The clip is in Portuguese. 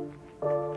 Música